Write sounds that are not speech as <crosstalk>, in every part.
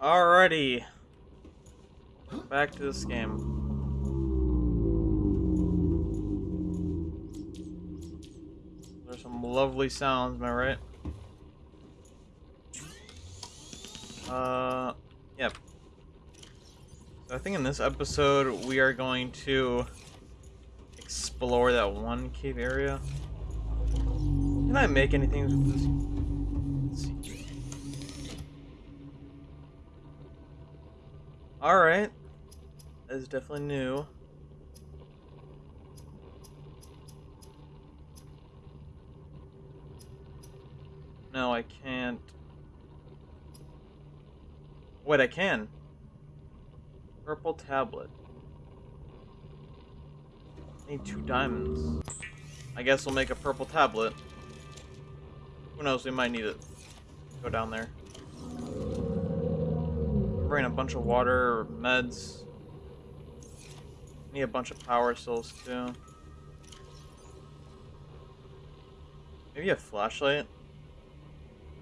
Alrighty. Back to this game. There's some lovely sounds, am I right? Uh, yep. So I think in this episode we are going to explore that one cave area. Can I make anything with this? Alright. That is definitely new. No, I can't. Wait, I can. Purple tablet. Need two diamonds. I guess we'll make a purple tablet. Who knows, we might need it. Go down there. Bring a bunch of water, meds. Need a bunch of power cells too. Maybe a flashlight?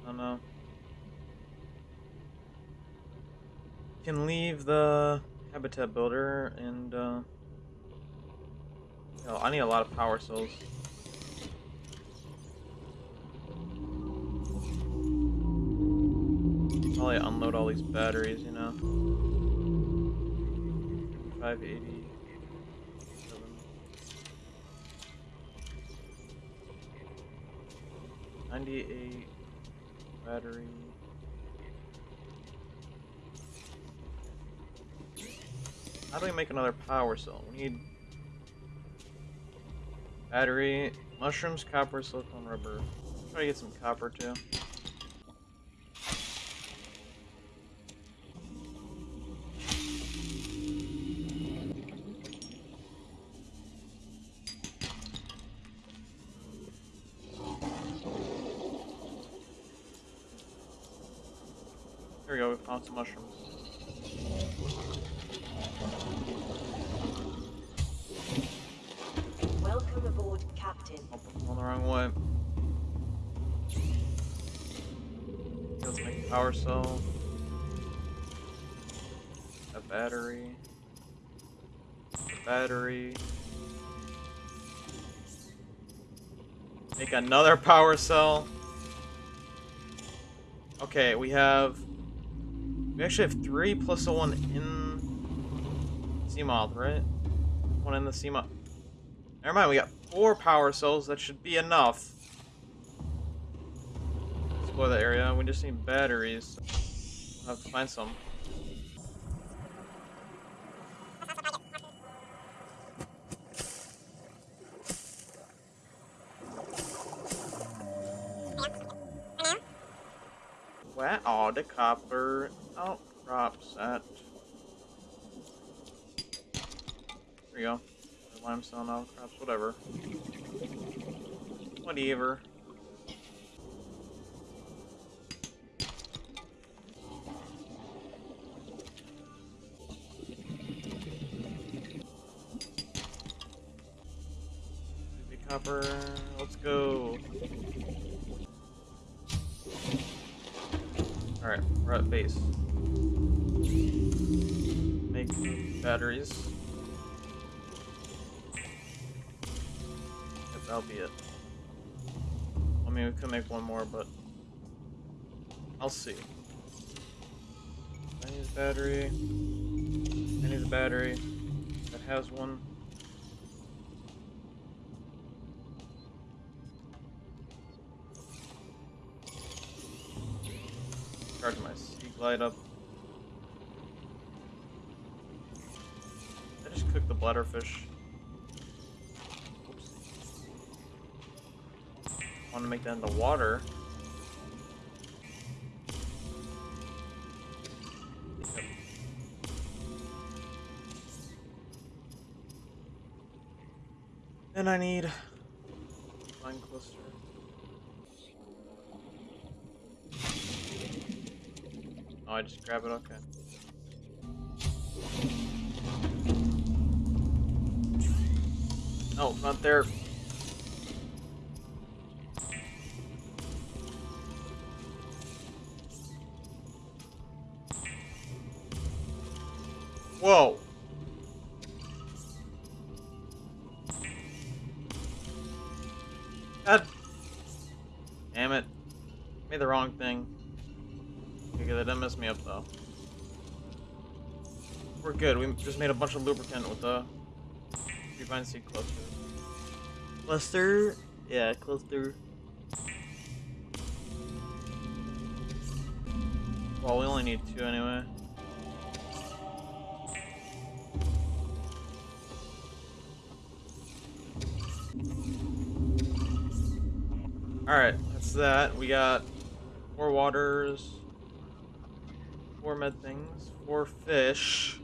I don't know. Can leave the habitat builder and uh Oh, I need a lot of power cells. Probably unload all these batteries, you know. 580. 98 battery. How do we make another power cell? We need battery, mushrooms, copper, silicone, rubber. Try to get some copper too. Another power cell. Okay, we have... We actually have three plus one in... Seamoth, right? One in the Seamoth. Never mind, we got four power cells. That should be enough. Explore the area. We just need batteries. I'll have to find some. The copper outcrops oh, at? There we go. Limestone outcrops, whatever. Whatever. Copper, let's go. We're at base. Make batteries. Yep, that'll be it. I mean, we could make one more, but I'll see. I need a battery. I need a battery that has one. Glide up. I just cooked the bladderfish. Oops. Want to make that into water. Then I need mine cluster. Oh, I just grab it. Okay. No, not there. Just made a bunch of lubricant with the Creepvine Seed cluster. Cluster? Yeah, cluster. Well, we only need two anyway. Alright, that's that. We got four waters, four med things, four fish.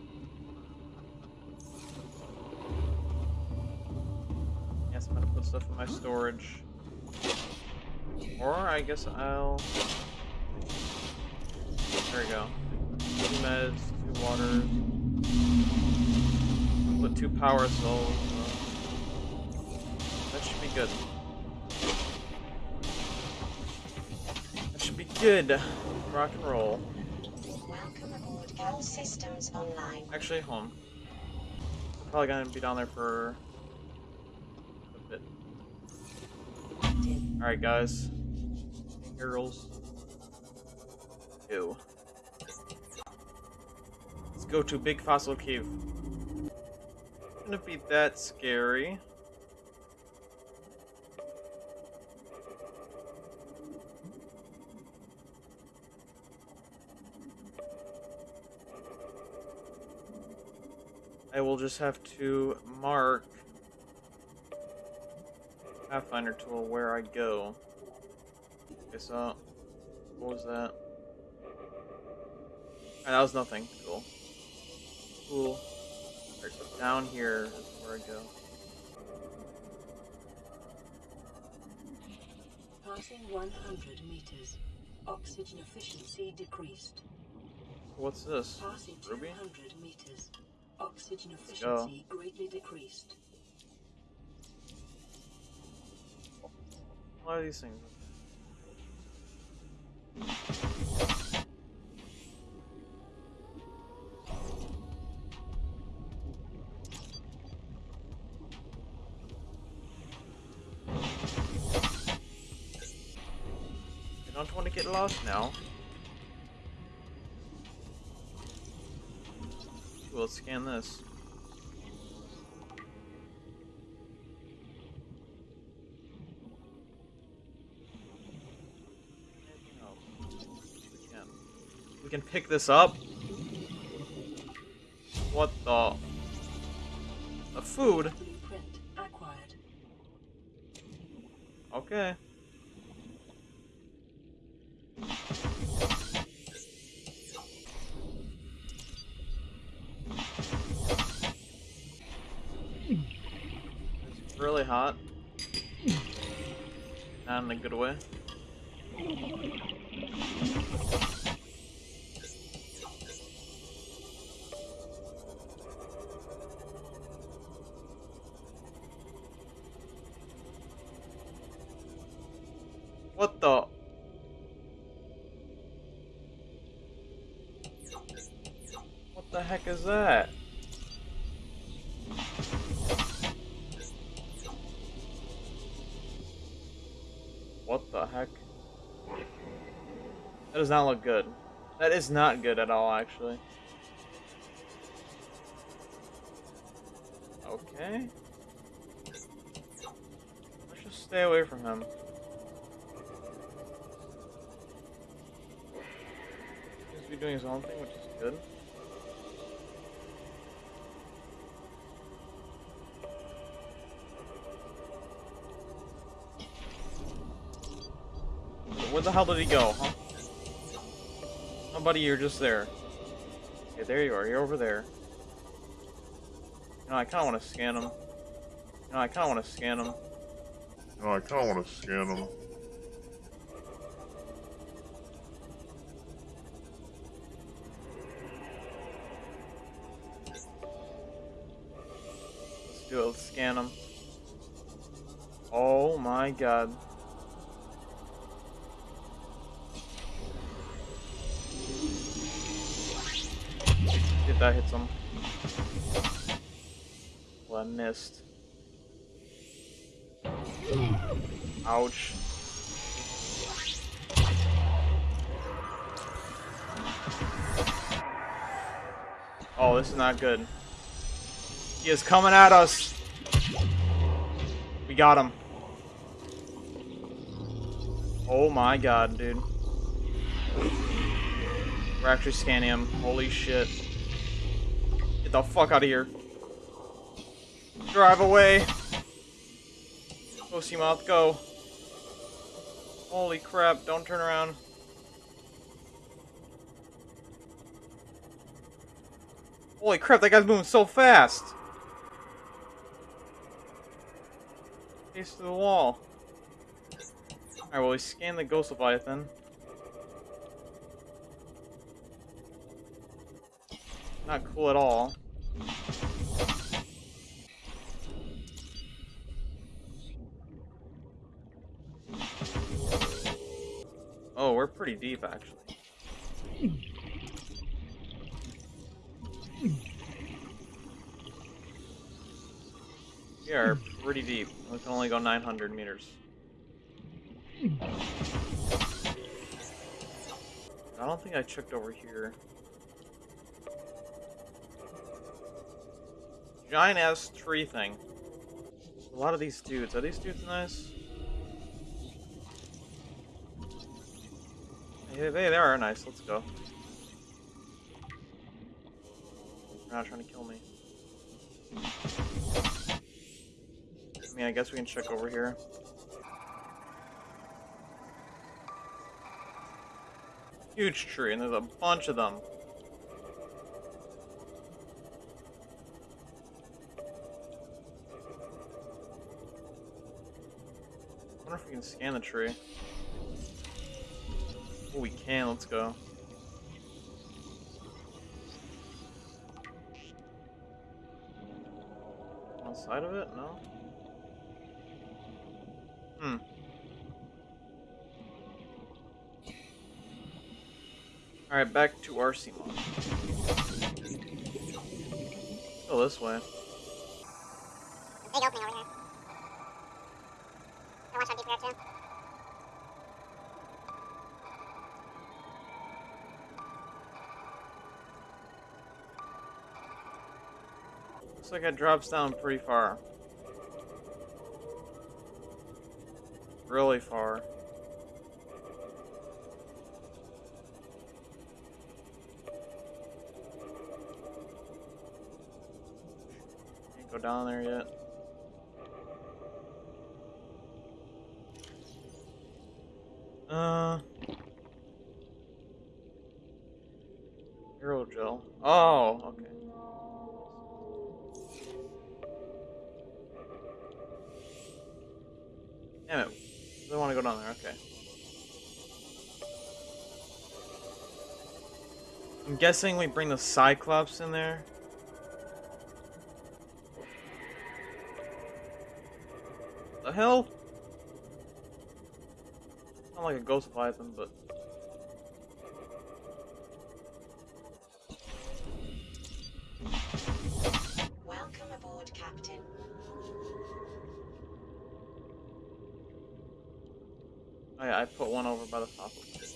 Stuff in my storage. Or I guess I'll. There we go. Two meds, two waters. Put two power cells. uh, that should be good. That should be good. Rock and roll. Welcome aboard. All systems online. Actually, home. Probably gonna be down there for a bit. Captain. Alright, guys. Girls. Go. Let's go to Big Fossil Cave. Gonna be that scary. I will just have to mark Pathfinder tool where I go. Okay, so what was that? Ah, that was nothing. Cool. Cool. Alright, so down here is where I go. Passing 100 meters. Oxygen efficiency decreased. What's this? Passing Ruby? 200 meters. Oxygen efficiency greatly decreased. What are these things? I don't want to get lost now. Let's scan this. Anything else? We can. We can pick this up. What the? A food? Okay. That? What the heck? That does not look good. That is not good at all, actually. Okay. Let's just stay away from him. Seems to be doing his own thing, which is good. Where the hell did he go, huh? Oh, buddy, you're just there. Okay, there you are. You're over there. You know, I kind of want to scan him. You know, I kind of want to scan him. No, I kind of want to scan them. Let's do it. Let's scan him. Oh my god. That hits him. Well, I missed. Ouch. Oh, this is not good. He is coming at us. We got him. Oh my god, dude. We're actually scanning him. Holy shit. The fuck out of here. Drive away. Go, Seamoth, go. Holy crap, don't turn around. Holy crap, that guy's moving so fast. Face to the wall. Alright, well, we scan the Ghost Leviathan. Not cool at all. We're pretty deep, actually. We are pretty deep. We can only go 900 meters. I don't think I checked over here. Giant ass tree thing. A lot of these dudes. Are these dudes nice? Hey, they, they are nice. Let's go. They're not trying to kill me. I mean, I guess we can check over here. Huge tree, and there's a bunch of them. I wonder if we can scan the tree. Oh, we can. Let's go. On the side of it? No? Hmm. Alright, back to Arcemon. Go this way. Like it drops down pretty far. Really far. Guessing we bring the Cyclops in there. The hell? Not like a ghost python, but. Welcome aboard, Captain. Oh yeah, I put one over by the top of it.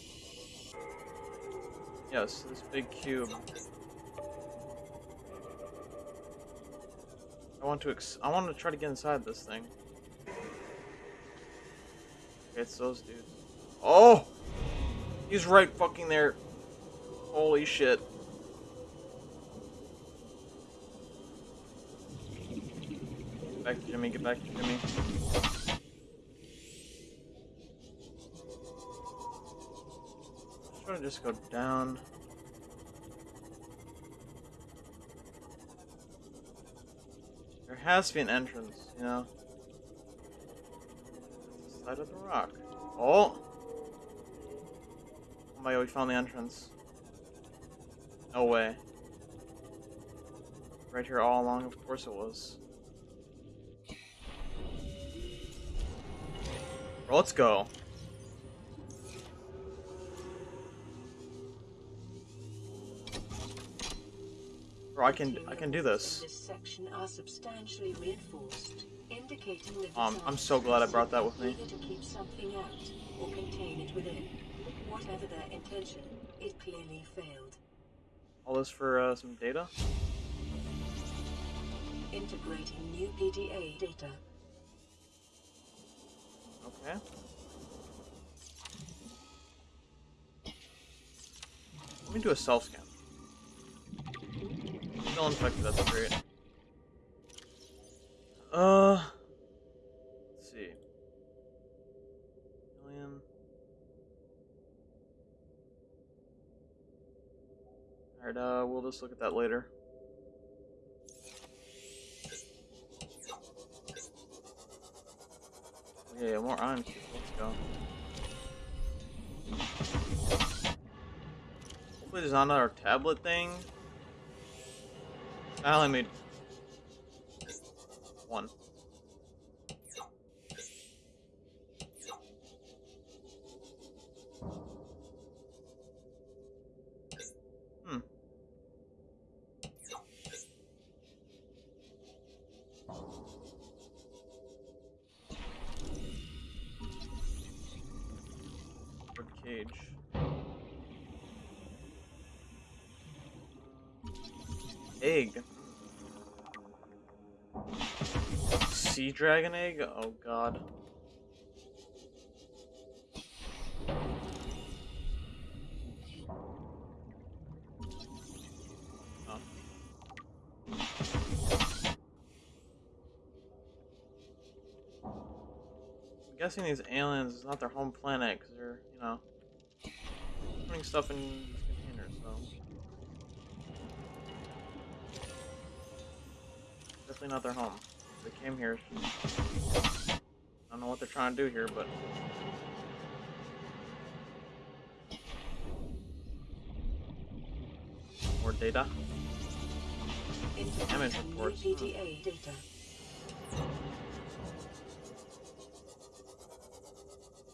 Yes, this big cube. I want to ex- I want to try to get inside this thing. It's those dudes. Oh! He's right fucking there. Holy shit. Get back to Jimmy, get back to Jimmy. To just go down. There has to be an entrance, you know? Side of the rock. Oh! Oh my god, we found the entrance. No way. Right here all along, of course it was. Well, let's go. Bro, I can I can do this. In this section are substantially reinforced, indicating the Um, I'm so glad I brought that with me. either to keep something out or contain it within. Whatever their intention, it clearly failed. All this for uh, some data. Integrating new PDA data. Okay. Let me do a self scan. Still infected, that's great. Uh. Let's see. Million. Alright, uh, we'll just look at that later. Yeah, more iron cubes. Let's go. Hopefully there's not another tablet thing. I only made one. Dragon egg? Oh god. Oh. I'm guessing these aliens is not their home planet because they're, you know, putting stuff in containers, so. Definitely not their home. They came here. I don't know what they're trying to do here, but. More data. Damage reports. PDA data.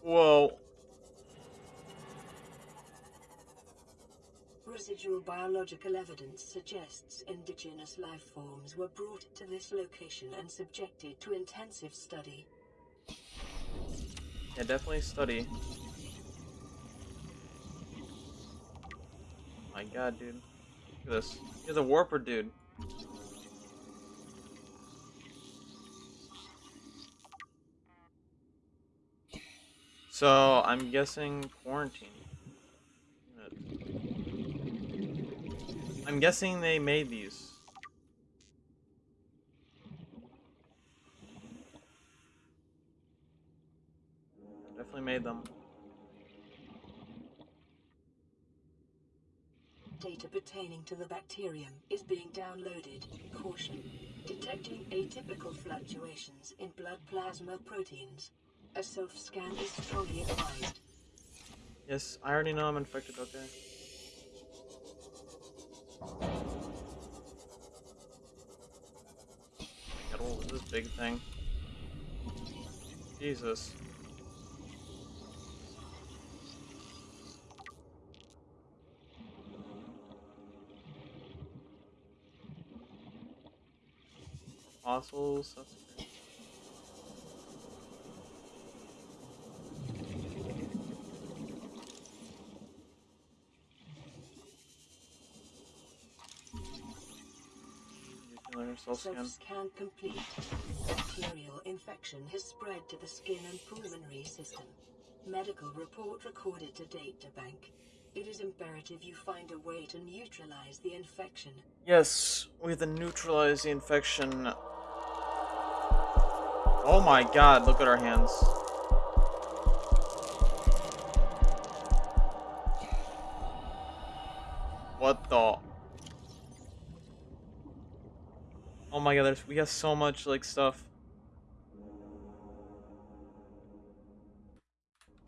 Whoa. Biological evidence suggests indigenous life forms were brought to this location and subjected to intensive study. Yeah, definitely study. My god, dude. Look at this. He's a warper, dude. So, I'm guessing quarantine. I'm guessing they made these. Definitely made them. Data pertaining to the bacterium is being downloaded. Caution. Detecting atypical fluctuations in blood plasma proteins. A self-scan is strongly advised. Yes, I already know I'm infected, okay. Big thing. Jesus. Fossils, that's great. Nuclear cell scan. Self-scan complete. Bacterial infection has spread to the skin and pulmonary system. Medical report recorded to date, databank. It is imperative you find a way to neutralize the infection. Yes, we have to neutralize the infection. Oh my god, look at our hands. There's, we have so much, like, stuff.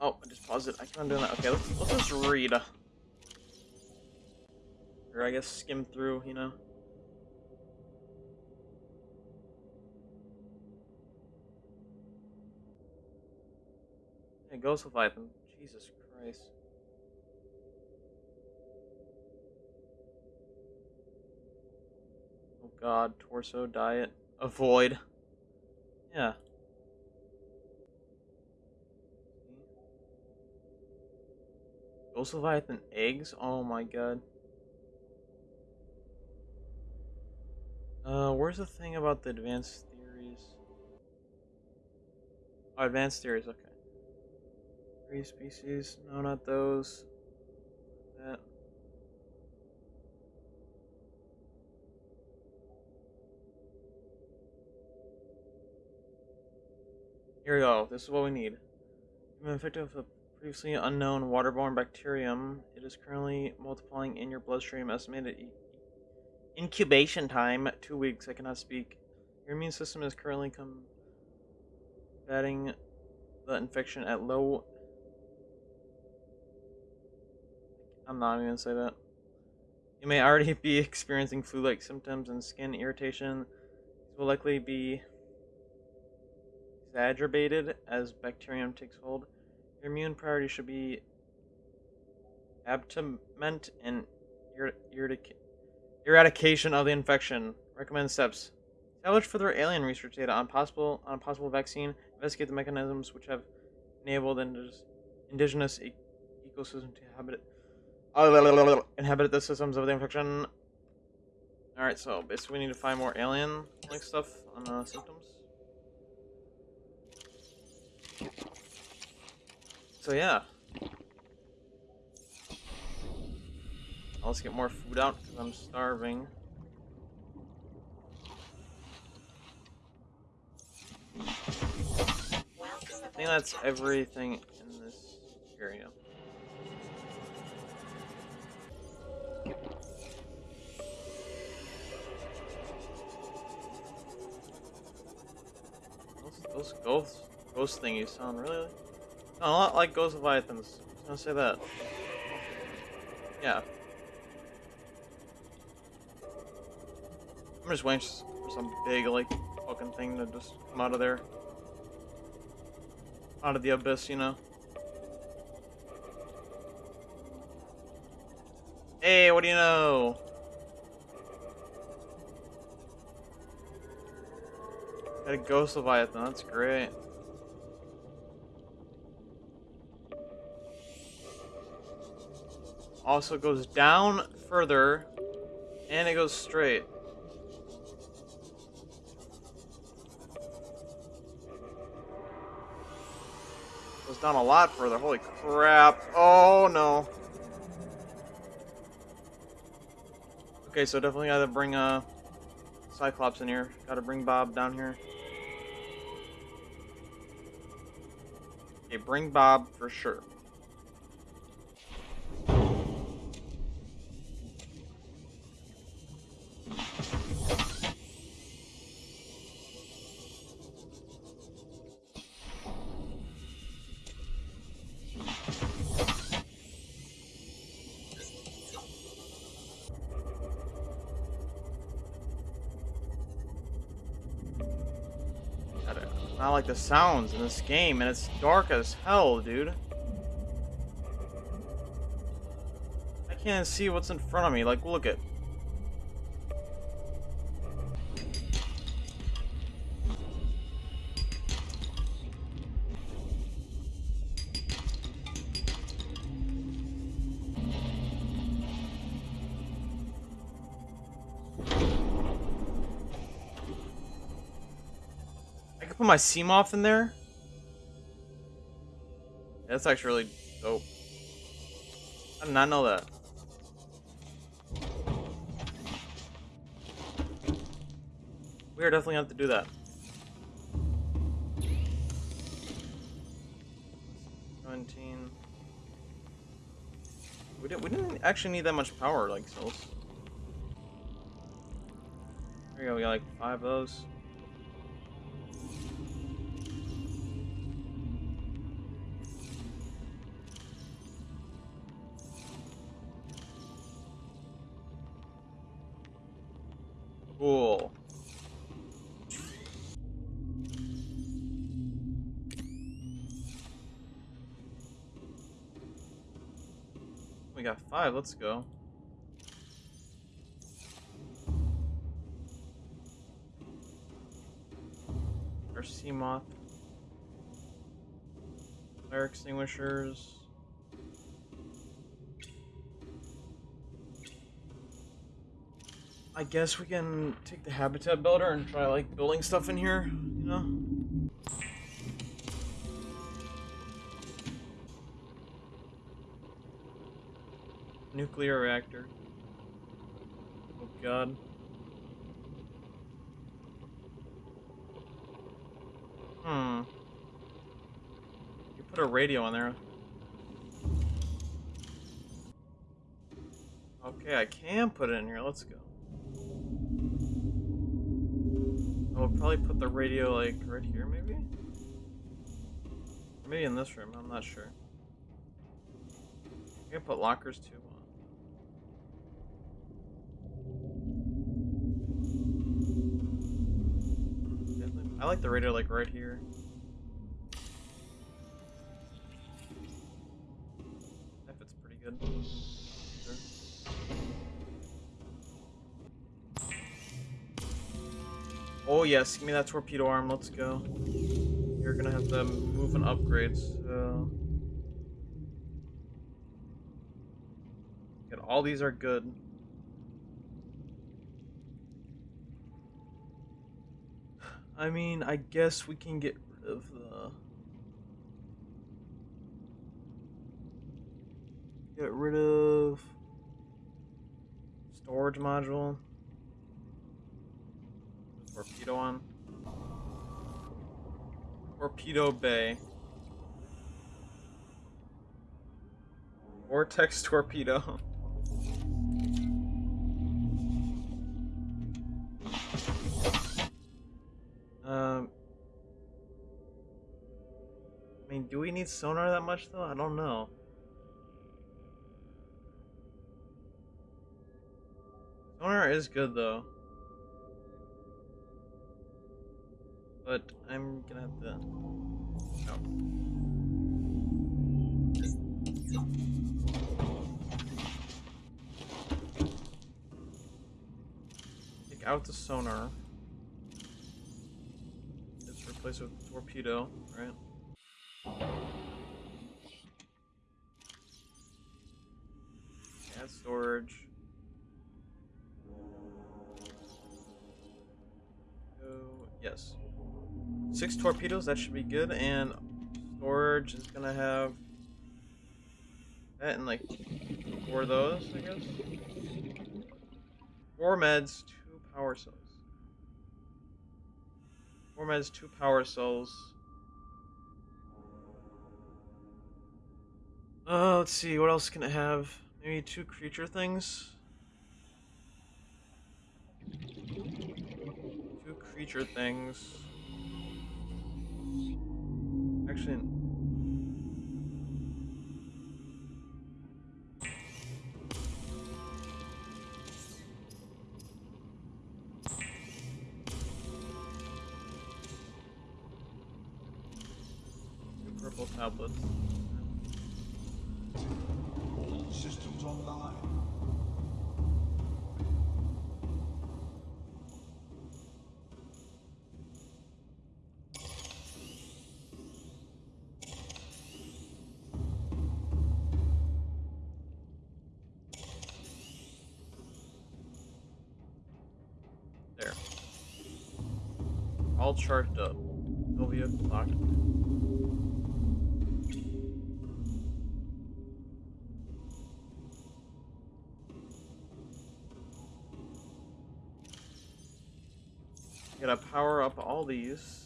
Oh, I just paused it. I keep on doing that. Okay, let's, let's just read. Or I guess skim through, you know? Yeah, Ghost Leviathan. Jesus Christ. God, torso, diet, avoid. Yeah. Ghost Leviathan eggs? Oh my god. Uh, where's the thing about the advanced theories? Oh, advanced theories, okay. Three species. No, not those. That. Here we go. This is what we need. You've been infected with a previously unknown waterborne bacterium. It is currently multiplying in your bloodstream. Estimated incubation time two weeks. I cannot speak. Your immune system is currently combating the infection at low. I'm not even gonna say that. You may already <laughs> be experiencing flu-like symptoms and skin irritation. These will likely be exacerbated as bacterium takes hold. Your immune priority should be abtament and eradication of the infection. Recommend steps. Establish further alien research data on possible on a possible vaccine. Investigate the mechanisms which have enabled indig- indigenous e- ecosystem to inhabit inhabit the systems of the infection. All right, so basically we need to find more alien-like stuff on the symptoms. So yeah. Let's get more food out because I'm starving. I think that's everything in this area. Those, those ghost, ghost thingies sound really a lot like ghost leviathans. I was gonna say that. Yeah. I'm just waiting for some big like fucking thing to just come out of there out of the abyss, you know. Hey, what do you know? Got a ghost leviathan, that's great. Also goes down further, and it goes straight. Goes down a lot further. Holy crap. Oh no. Okay, so definitely gotta bring uh Cyclops in here. Gotta bring Bob down here. Okay, bring Bob for sure. Like the sounds in this game, and it's dark as hell, dude. I can't see what's in front of me. Like, look at. My Seamoth in there. That's actually really dope. I did not know that. We are definitely going to have to do that. Seventeen. We didn't. We didn't actually need that much power, like cells. There you go. We got like five of those. let's go. Our Seamoth. Fire extinguishers. I guess we can take the habitat builder and try like building stuff in here. Radio on there. Okay, I can put it in here. Let's go. I'll probably put the radio like right here, maybe? Maybe in this room, I'm not sure. I can put lockers too. I like the radio like right here. Good. Oh yes, give me that torpedo arm, let's go. You're gonna have to move and upgrade, so... Good, all these are good. <sighs> I mean, I guess we can get rid of the... Get rid of... Storage module. Torpedo on. Torpedo Bay. Vortex torpedo. <laughs> um. I mean, do we need sonar that much though? I don't know. Sonar is good though. But I'm gonna have to. Take out the sonar. Just replace it with torpedo, right? Add storage. Torpedoes, that should be good, and storage is gonna have that and like four of those, I guess. Four meds, two power cells. Four meds, two power cells. Uh, let's see, what else can it have? Maybe two creature things? Two creature things. Actually, Charged up. Sylvia locked. Gotta power up all these.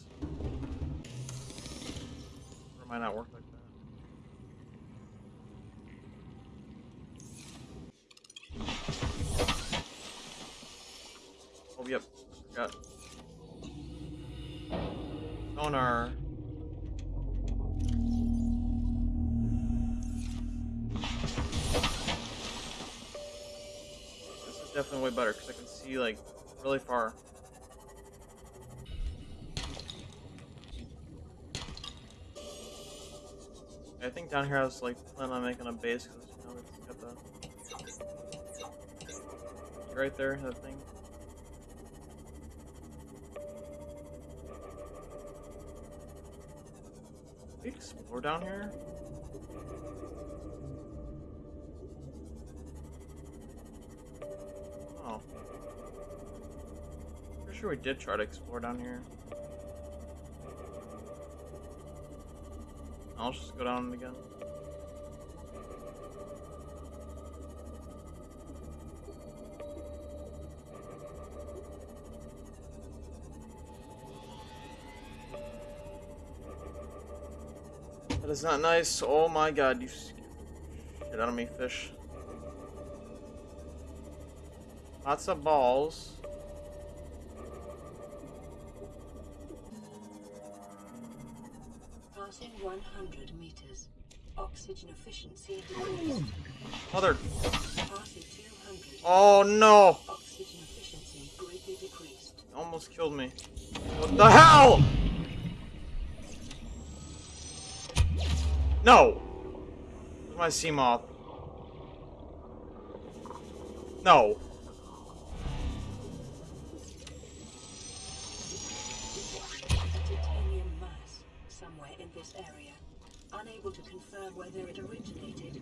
Sonar. This is definitely way better because I can see like really far. I think down here I was like planning on making a base because you know it's got the right there that thing. We explore down here? Oh. Pretty sure we did try to explore down here. I'll just go down again. Is not nice. Oh my god, you shit out of me, fish. Lots of balls. Passing 100 meters. Oxygen efficiency decreased. Mother. Passing 200. Oh no! Oxygen efficiency greatly decreased. Almost killed me. What the hell?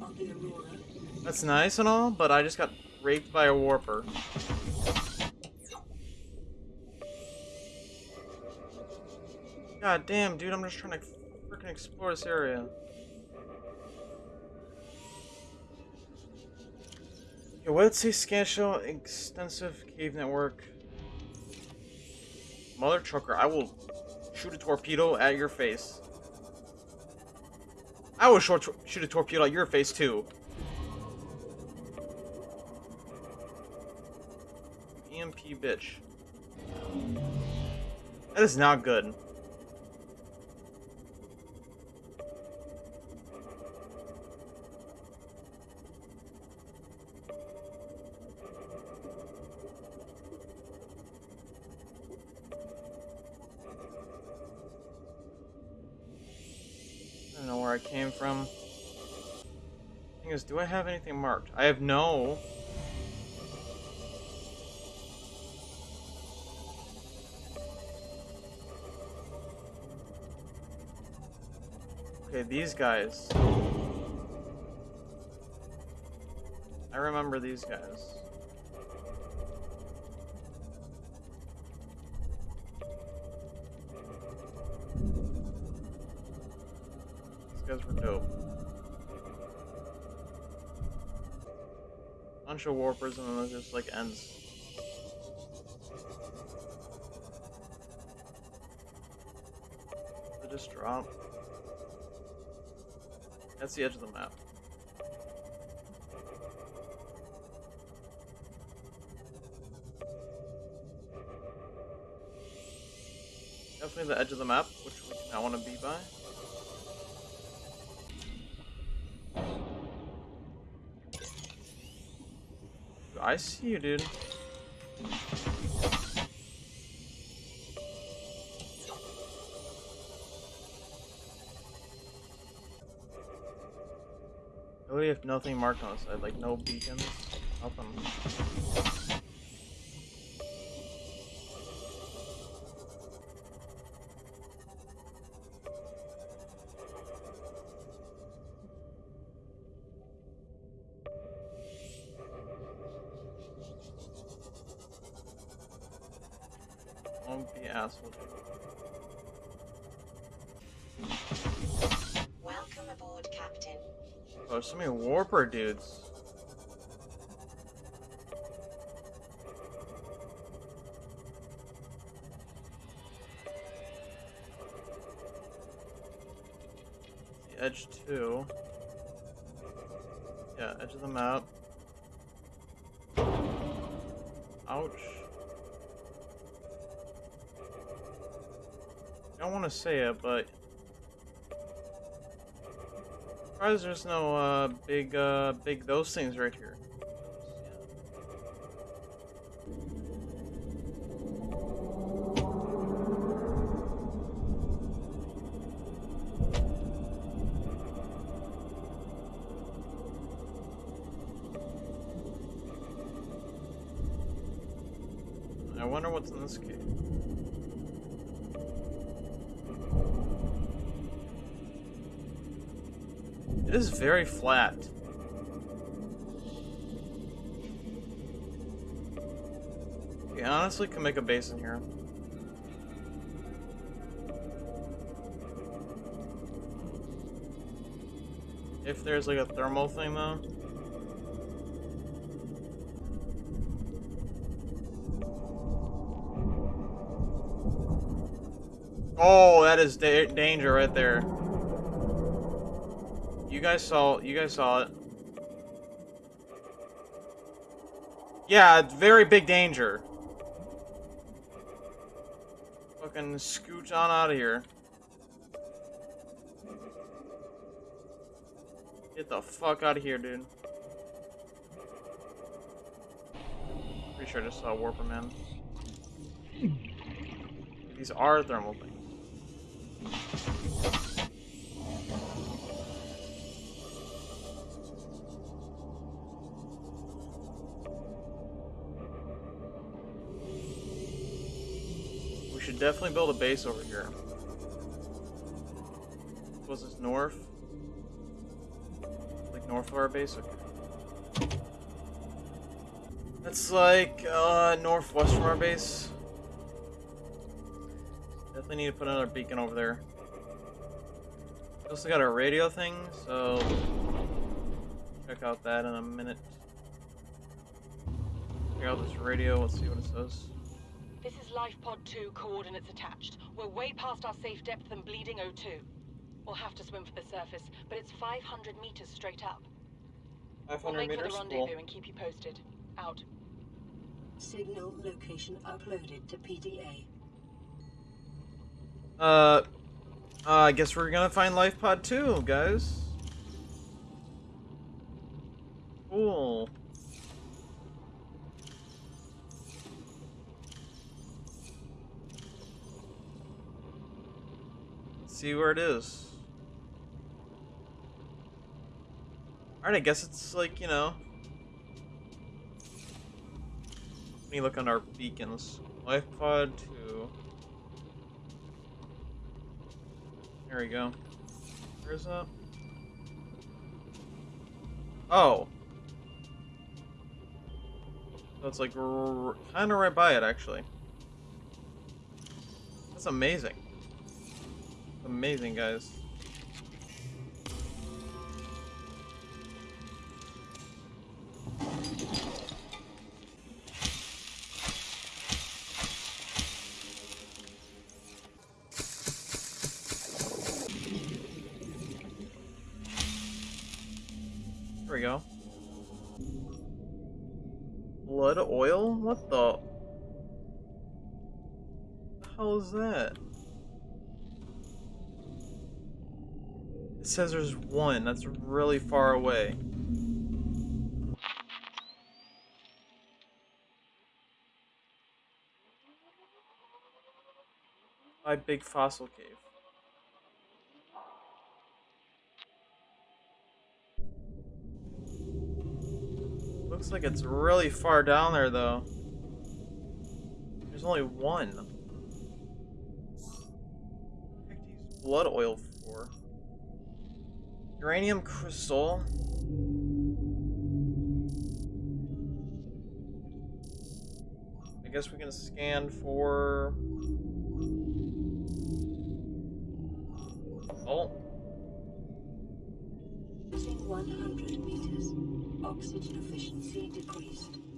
On the Aurora. That's nice and all, but I just got raped by a warper. God damn, dude, I'm just trying to freaking explore this area. Okay, what did it say? Scan extensive cave network. Mother trucker, I will shoot a torpedo at your face. I will short shoot a torpedo at your face too. EMP bitch. That is not good. From. Thing is, do I have anything marked? I have no. Okay, these guys. I remember these guys. Bunch of warpers and then it just like ends. They just drop. That's the edge of the map. Definitely the edge of the map, which we not want to be by. I see you, dude. Really have nothing marked on the side, like no beacons, nothing. Dudes. The edge two. Yeah, edge of the map. Ouch. I don't want to say it, but surprised there's no uh big uh big those things right here. I wonder what's in this cave. It is very flat. We honestly can make a base in here. If there's like a thermal thing though. Oh, that is da danger right there. You guys saw you guys saw it. Yeah, very big danger. Fucking scooch on out of here. Get the fuck out of here, dude. Pretty sure I just saw Warper Man. These are thermal things. Definitely build a base over here. Was this north? Like north of our base? Okay. That's like uh, northwest from our base. Definitely need to put another beacon over there. We also got our radio thing, so check out that in a minute. Check out this radio, let's see what it says. This Life Pod 2 coordinates attached. We're way past our safe depth and bleeding O2. We'll have to swim for the surface, but it's 500 meters straight up. 500 We'll 500 make for meters? the Cool. rendezvous and keep you posted. Out. Signal location uploaded to PDA. Uh, uh, I guess we're gonna find Life Pod 2, guys. Cool. See where it is. Alright, I guess it's like, you know. Let me look on our beacons. Life Pod 2. There we go. Where's that? Oh. So like kind of right by it, actually. That's amazing. Amazing, guys. There we go. Blood oil? What the? is that? Says there's one. That's really far away. My Big Fossil Cave. Looks like it's really far down there, though. There's only one. Blood oil? Uranium crystal? I guess we can scan for... Oh, 100 meters. Oxygen efficiency decreased.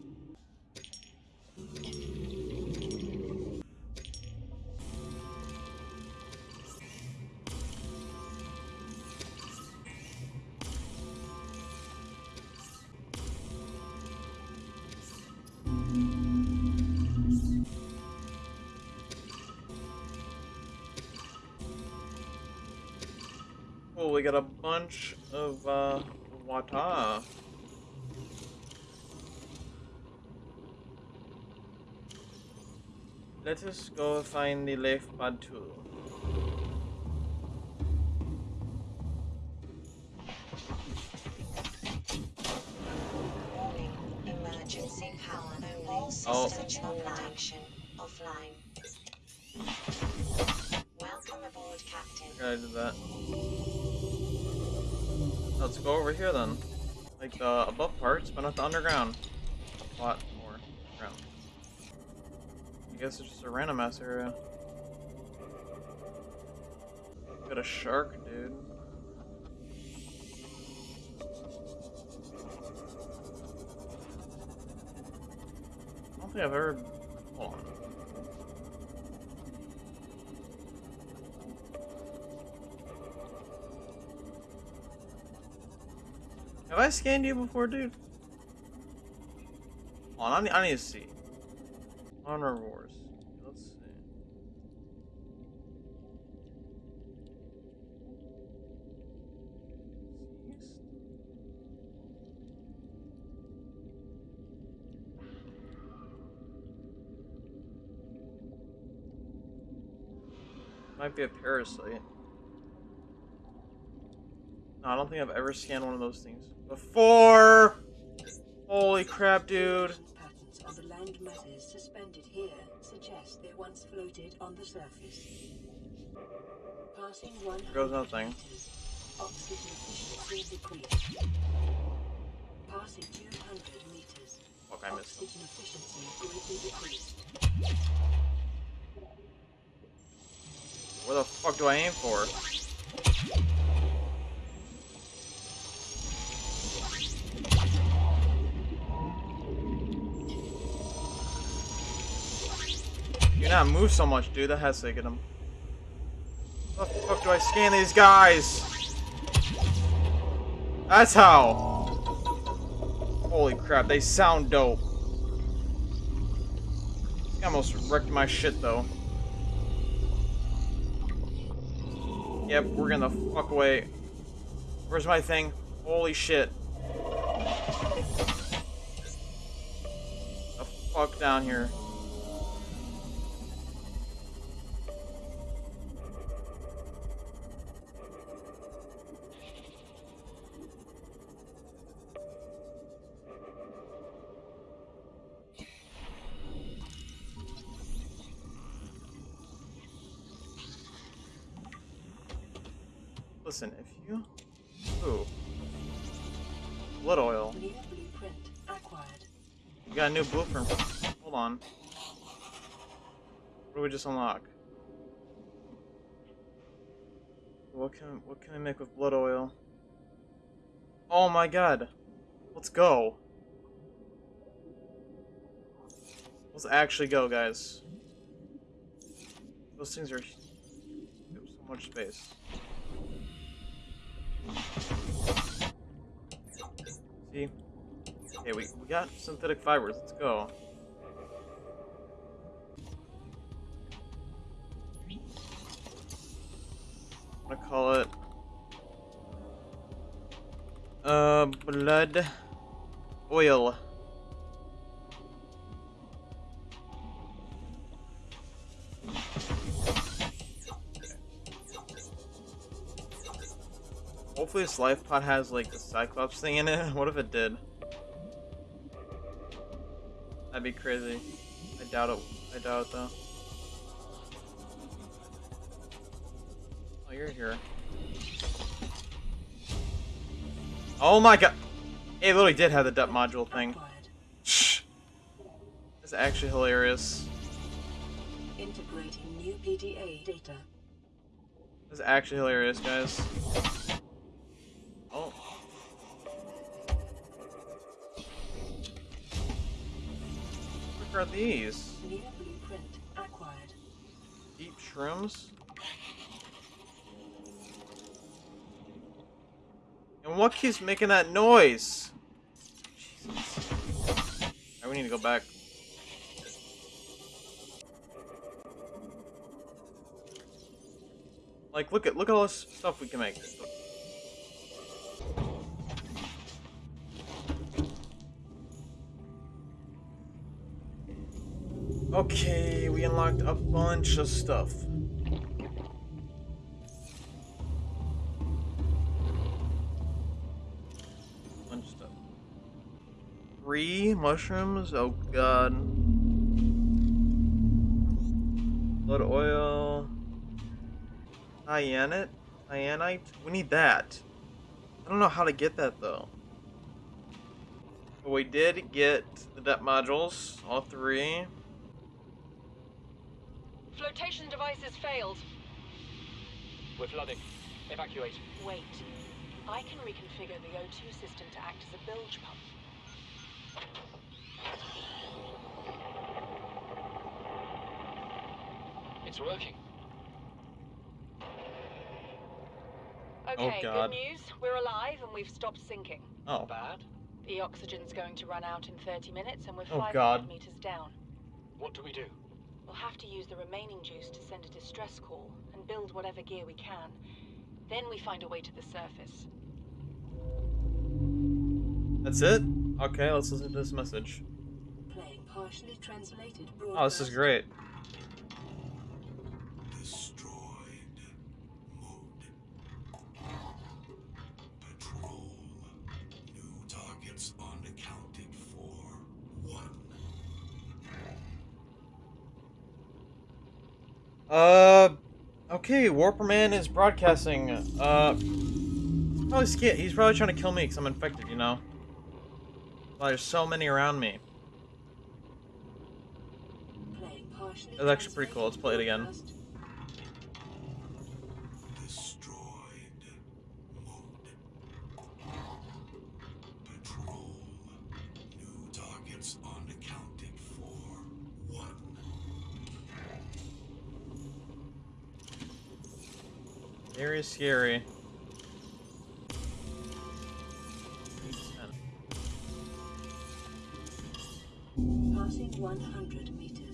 We got a bunch of uh, water. Let us go find the Leif Badu. Warning. The above parts, but not the underground. Plot or ground. I guess it's just a random ass area. Got a shark, dude. I don't think I've ever. Scanned you before, dude? Hold on, I need, I need to see. Honor Wars. Let's see. Might be a parasite. No, I don't think I've ever scanned one of those things before. Holy crap, dude. Patterns on the land masses suspended here suggest they once floated on the surface. Passing 100 Goes nothing. meters, oxygen decreased. Passing 200 meters, Fuck, I missed oxygen efficiency greatly decreased. Where the fuck do I aim for? Not move so much, dude. That has to get him. How the fuck do I scan these guys? That's how. Holy crap, they sound dope. I almost wrecked my shit though. Yep, we're gonna fuck away. Where's my thing? Holy shit. The fuck down here. Listen, if you... Ooh. Blood oil. You got a new blueprint. Hold on. What do we just unlock? What can what can I make with blood oil? Oh my god. Let's go. Let's actually go, guys. Those things are so much space. See? Okay, we, we got synthetic fibers. Let's go. I'm gonna call it uh blood oil. Hopefully this life pod has like the Cyclops thing in it. <laughs> What if it did? That'd be crazy. I doubt it. I doubt it though. Oh, you're here. Oh my god! It literally did have the depth module thing. Shh. That's actually hilarious. Integrating new PDA data. That's actually hilarious, guys. What are these? Deep shrooms? And what keeps making that noise? Jesus. Alright, we need to go back. Like, look at look at all this stuff we can make. Okay, we unlocked a bunch of stuff. Bunch of stuff. Three mushrooms? Oh god. Blood oil. Cyanite? Cyanite? We need that. I don't know how to get that though. But we did get the depth modules, all three. Flotation devices failed. We're flooding. Evacuate. Wait. I can reconfigure the O2 system to act as a bilge pump. It's working. Okay, oh, God. good news. We're alive and we've stopped sinking. Oh, Bad? The oxygen's going to run out in 30 minutes and we're Oh, 500 God. meters down. What do we do? We'll have to use the remaining juice to send a distress call and build whatever gear we can. Then we find a way to the surface. that's it? Okay, let's listen to this message. Playing partially translated Oh, this is great. Uh, okay, Warperman is broadcasting. Uh, he's probably scared. He's probably trying to kill me because I'm infected, you know? Well, there's so many around me. That's actually pretty cool. Let's play it again. Very scary. Passing 100 meters.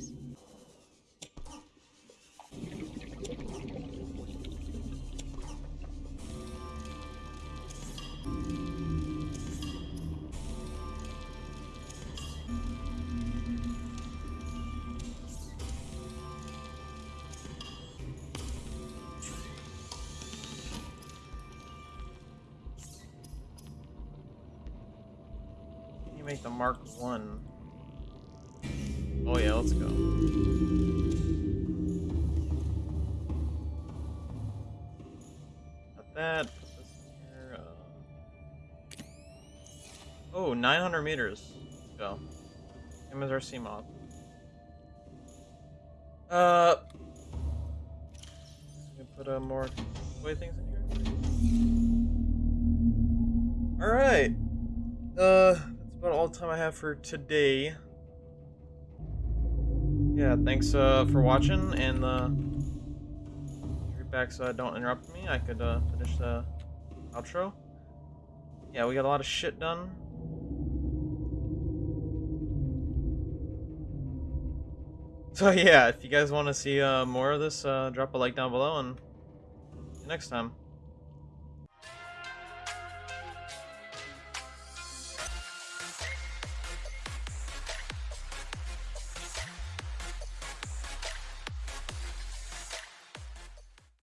Make the Mark One? Oh yeah, let's go. Got that. Here. Uh... Oh, 900 meters. Let's go. Same as our Seamoth. Uh. Put uh, more way things in here. All right. Uh, for today. Yeah, thanks uh, for watching, and uh, back so I don't interrupt me. I could uh, finish the outro. Yeah, we got a lot of shit done. So yeah, if you guys want to see uh, more of this, uh, drop a like down below, and next time.